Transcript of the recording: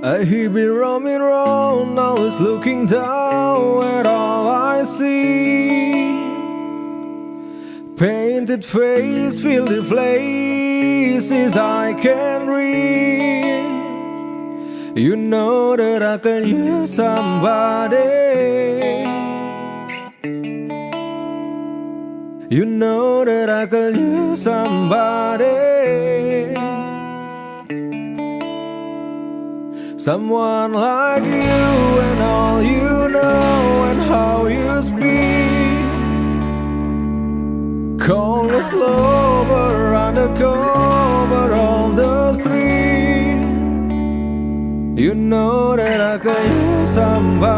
I hear me roaming round, it's looking down at all I see. Painted face, filled with places I can read. You know that I can use somebody. You know that I can use somebody Someone like you and all you know and how you speak. Coldness lover undercover on the street. You know that I could use somebody